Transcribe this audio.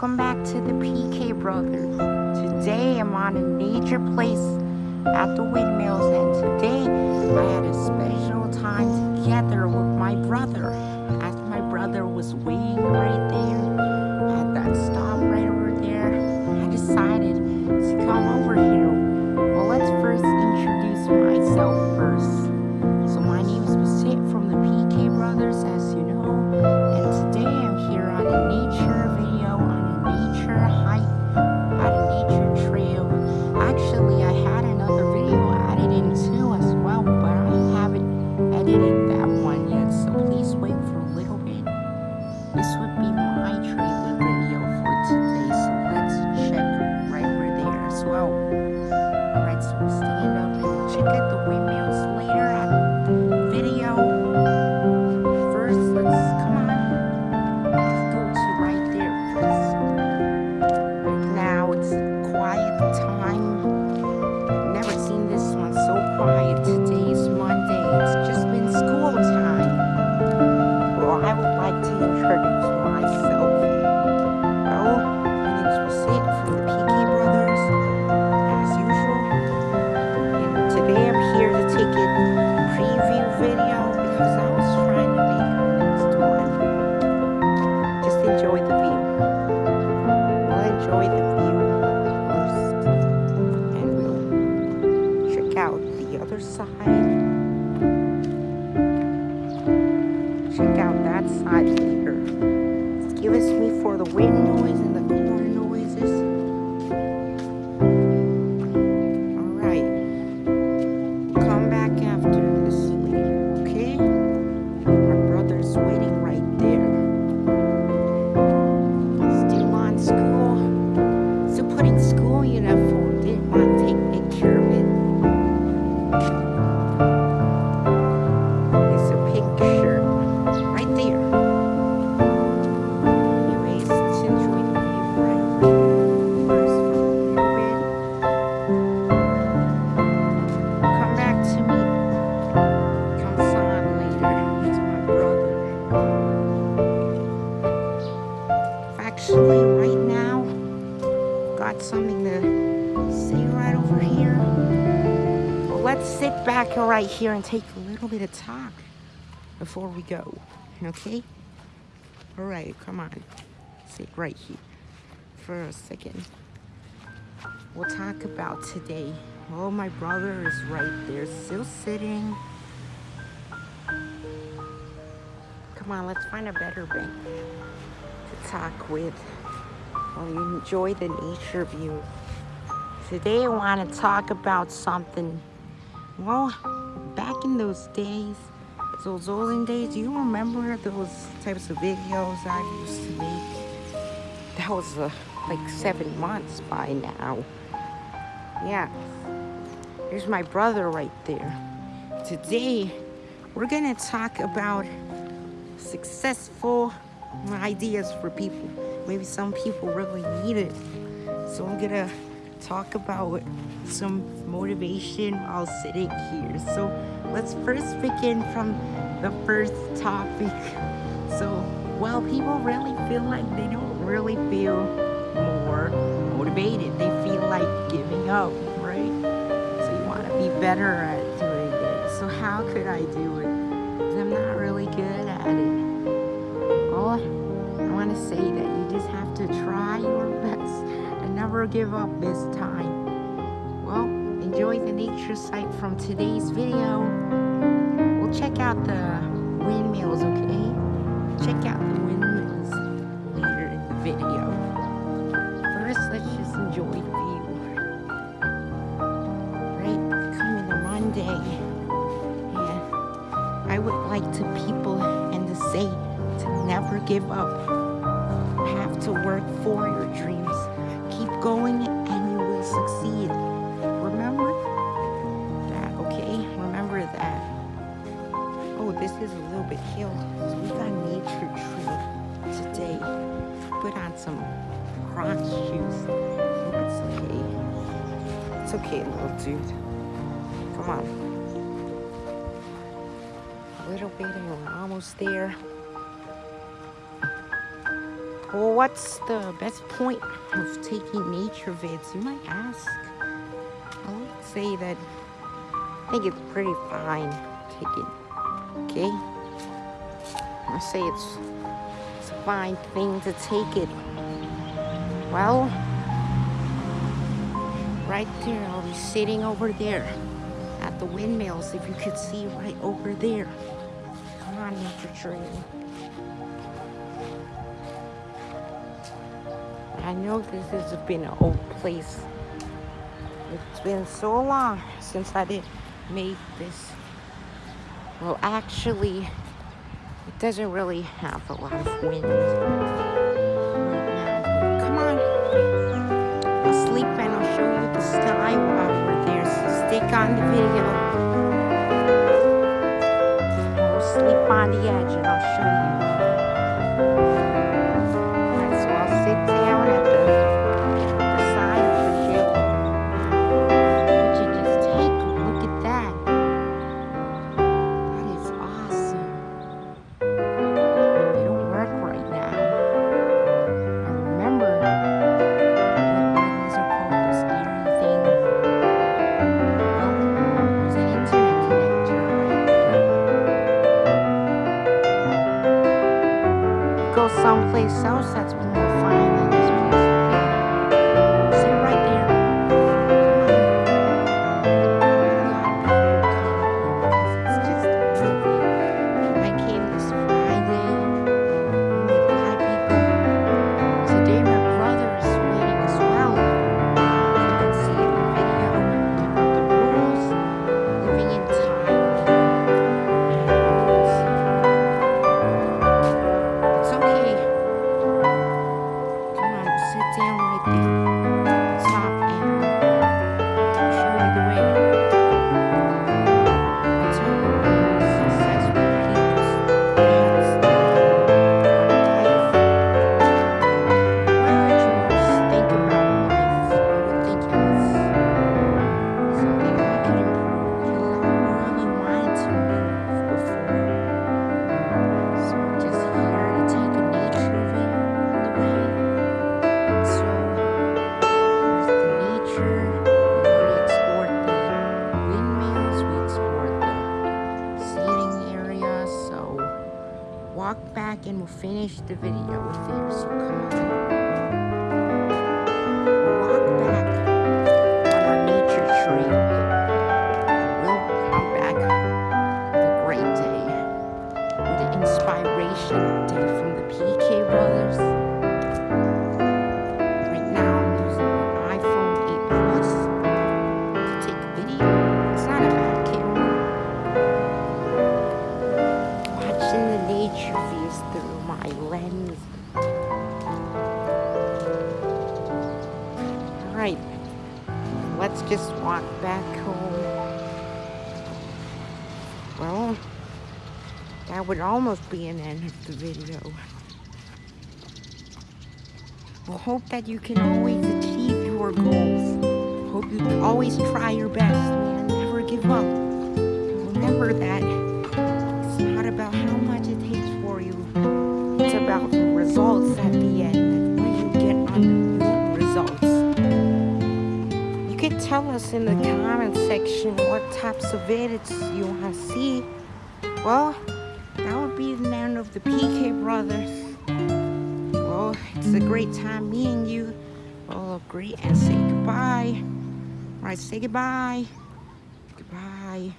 Welcome back to the PK Brothers. Today I'm on a nature place at the windmills and today I had a special time together with my brother as my brother was waiting right there Actually, I had the wind over here. Let's sit back right here and take a little bit of talk before we go. Okay? All right, come on. Sit right here for a second. We'll talk about today. Oh, my brother is right there, still sitting. Come on, let's find a better bench to talk with while you enjoy the nature view. Today, I want to talk about something. Well, back in those days, those olden days, you remember those types of videos I used to make? That was uh, like seven months by now. Yeah. Here's my brother right there. Today, we're gonna talk about successful ideas for people. Maybe some people really need it. So I'm gonna talk about some motivation while sitting here. So let's first begin from the first topic. So, while people really feel like they don't really feel more motivated. They feel like giving up, right? So you want to be better at doing it. So how could I do it? I'm not really good at it. Well, I want to say that you just never give up this time. Well, enjoy the nature site from today's video. We'll check out the windmills, okay? Check out the windmills later in the video. First, let's just enjoy the view. Right, coming to Monday. Yeah, I would like to people and to say to never give up. Have to work for your dreams. Going and you will succeed. Remember that, okay? Remember that. Oh, this is a little bit hill. So we got nature trail today. Put on some Crocs shoes. It's okay. It's okay, little dude. Come on. A little bit and we're almost there. Well, what's the best point of taking nature vids, you might ask? I would say that I think it's pretty fine taking, okay? I say it's, it's a fine thing to take it. Well, right there, I'll be sitting over there at the windmills, if you could see right over there. Come on, nature trail. I know this has been an old place. It's been so long since I did make this. Well, actually, it doesn't really have a lot of wind right now. Come on. I'll sleep and I'll show you the sky we're there. So stick on the video. I'll sleep on the edge and I'll show you. Finish the video with there. So come on. Alright, let's just walk back home. Well, that would almost be an end of the video. Well, hope that you can always achieve your goals. Hope you always try your best, and Never give up. Remember that tell us in the comment section what types of edits you want to see. Well, that would be the end of the PK brothers. Well, it's a great time meeting you. Well, agree and say goodbye. All right, say goodbye. Goodbye.